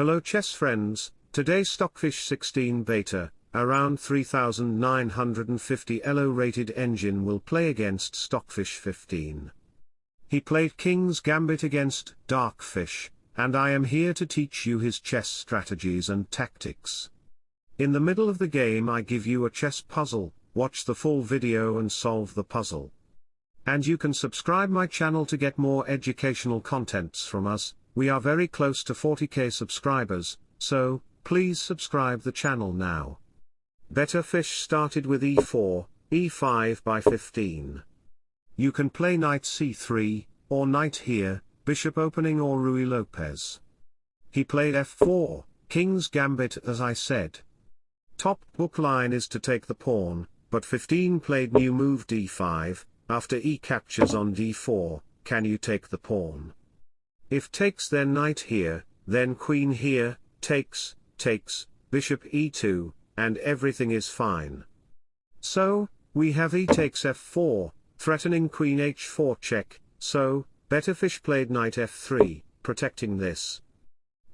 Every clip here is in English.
Hello chess friends, today Stockfish 16 beta, around 3950 ELO rated engine will play against Stockfish 15. He played King's Gambit against Darkfish, and I am here to teach you his chess strategies and tactics. In the middle of the game I give you a chess puzzle, watch the full video and solve the puzzle. And you can subscribe my channel to get more educational contents from us, we are very close to 40k subscribers, so, please subscribe the channel now. Better Fish started with e4, e5 by 15. You can play knight c3, or knight here, bishop opening or Ruy Lopez. He played f4, king's gambit as I said. Top book line is to take the pawn, but 15 played new move d5, after e captures on d4, can you take the pawn? If takes then knight here, then queen here, takes, takes, bishop e2, and everything is fine. So, we have e takes f4, threatening queen h4 check, so, better fish played knight f3, protecting this.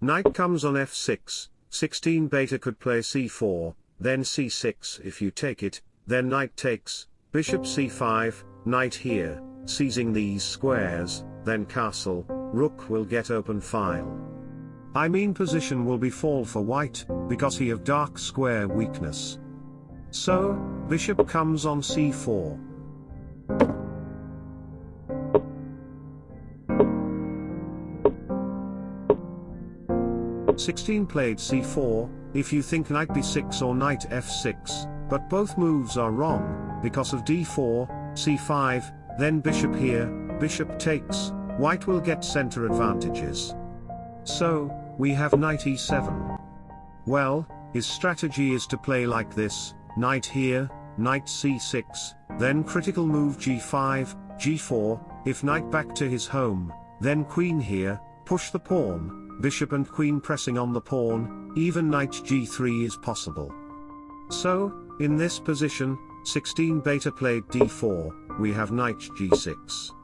Knight comes on f6, 16 beta could play c4, then c6 if you take it, then knight takes, bishop c5, knight here, seizing these squares, then castle, rook will get open file. I mean position will be fall for white, because he have dark square weakness. So, bishop comes on c4. Sixteen played c4, if you think knight b6 or knight f6, but both moves are wrong, because of d4, c5, then bishop here, bishop takes, white will get center advantages. So, we have knight e7. Well, his strategy is to play like this, knight here, knight c6, then critical move g5, g4, if knight back to his home, then queen here, push the pawn, bishop and queen pressing on the pawn, even knight g3 is possible. So, in this position, 16 beta played d4, we have knight g6.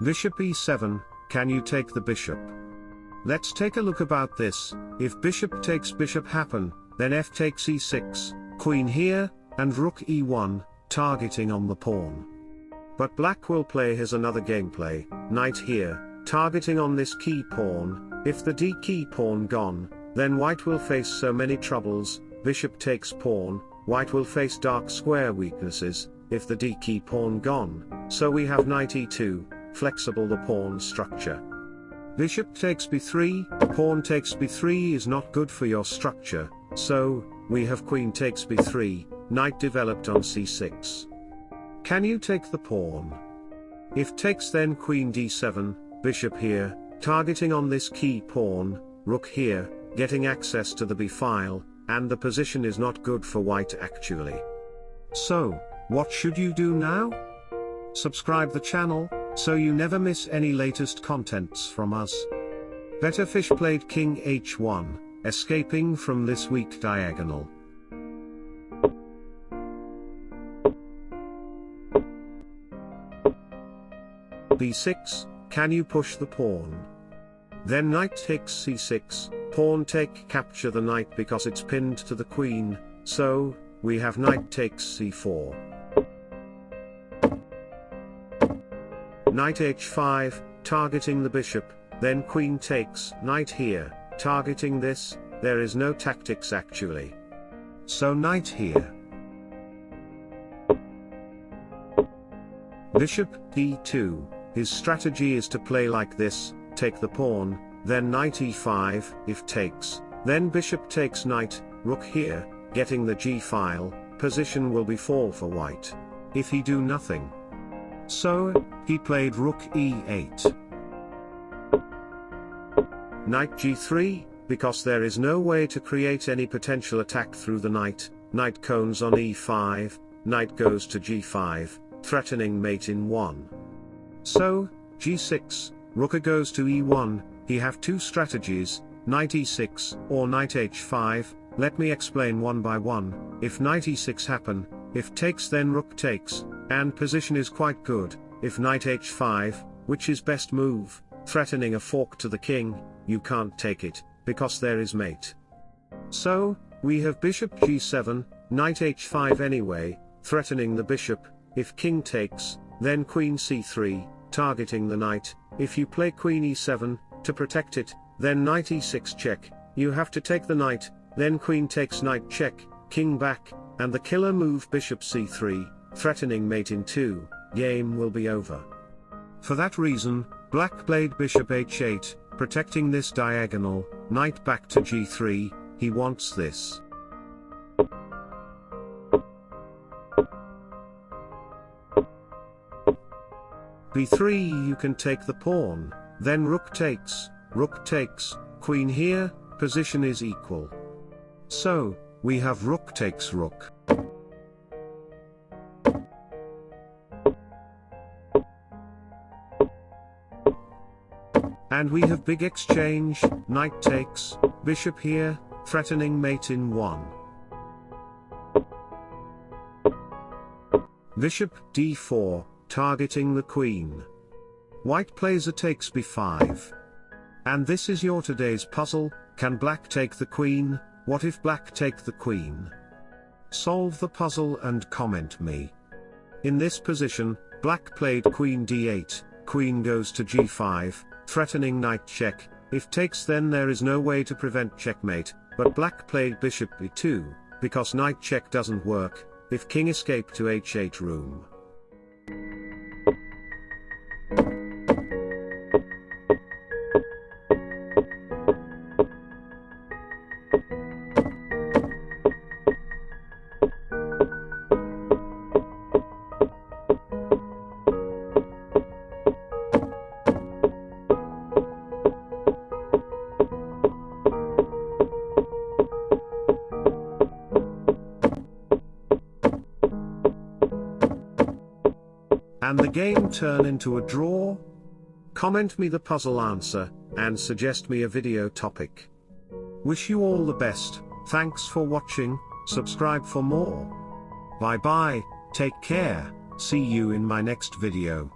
Bishop e7, can you take the bishop? Let's take a look about this, if bishop takes bishop happen, then f takes e6, queen here, and rook e1, targeting on the pawn. But black will play his another gameplay, knight here, targeting on this key pawn, if the d key pawn gone, then white will face so many troubles, bishop takes pawn, white will face dark square weaknesses, if the d key pawn gone, so we have knight e2, flexible the pawn structure. Bishop takes b3, pawn takes b3 is not good for your structure, so, we have queen takes b3, knight developed on c6. Can you take the pawn? If takes then queen d7, bishop here, targeting on this key pawn, rook here, getting access to the b file, and the position is not good for white actually. So, what should you do now? Subscribe the channel, so you never miss any latest contents from us. Better Fish played King h1, escaping from this weak diagonal. b6, can you push the pawn? Then knight takes c6, pawn take capture the knight because it's pinned to the queen, so, we have knight takes c4. Knight h5, targeting the bishop, then queen takes, knight here, targeting this, there is no tactics actually. So knight here. Bishop d2, his strategy is to play like this, take the pawn, then knight e5, if takes, then bishop takes knight, rook here, getting the g file, position will be fall for white. If he do nothing. So, he played rook e8. Knight g3, because there is no way to create any potential attack through the knight, knight cones on e5, knight goes to g5, threatening mate in 1. So, g6, rook goes to e1, he have two strategies, knight e6, or knight h5, let me explain one by one, if knight e6 happen, if takes then rook takes, and position is quite good, if knight h5, which is best move, threatening a fork to the king, you can't take it, because there is mate. So, we have bishop g7, knight h5 anyway, threatening the bishop, if king takes, then queen c3, targeting the knight, if you play queen e7, to protect it, then knight e6 check, you have to take the knight, then queen takes knight check, king back, and the killer move bishop c3, threatening mate in 2, game will be over. For that reason, black played bishop h8, protecting this diagonal, knight back to g3, he wants this. b3 you can take the pawn, then rook takes, rook takes, queen here, position is equal. So, we have rook takes rook. And we have big exchange, knight takes, bishop here, threatening mate in 1. Bishop d4, targeting the queen. White plays a takes b5. And this is your today's puzzle, can black take the queen, what if black take the queen? Solve the puzzle and comment me. In this position, black played queen d8, queen goes to g5, threatening knight check, if takes then there is no way to prevent checkmate, but black played bishop b2, because knight check doesn't work, if king escape to h8 room. And the game turn into a draw? Comment me the puzzle answer, and suggest me a video topic. Wish you all the best, thanks for watching, subscribe for more. Bye bye, take care, see you in my next video.